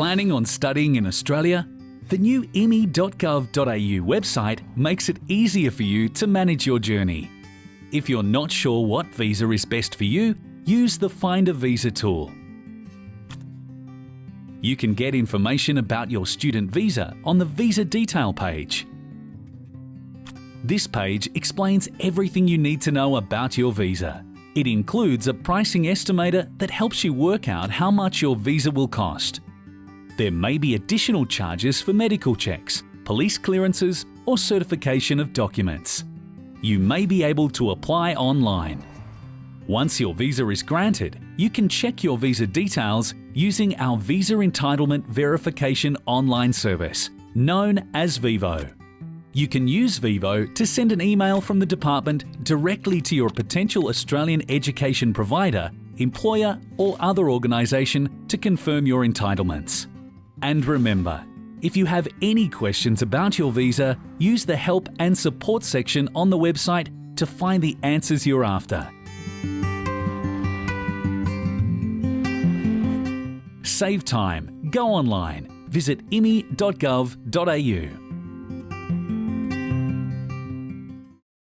planning on studying in Australia? The new immi.gov.au website makes it easier for you to manage your journey. If you're not sure what visa is best for you, use the Find a Visa tool. You can get information about your student visa on the Visa Detail page. This page explains everything you need to know about your visa. It includes a pricing estimator that helps you work out how much your visa will cost. There may be additional charges for medical checks, police clearances or certification of documents. You may be able to apply online. Once your visa is granted, you can check your visa details using our Visa Entitlement Verification online service, known as VEVO. You can use VEVO to send an email from the department directly to your potential Australian education provider, employer or other organisation to confirm your entitlements. And remember, if you have any questions about your visa, use the Help and Support section on the website to find the answers you're after. Save time, go online, visit immi.gov.au.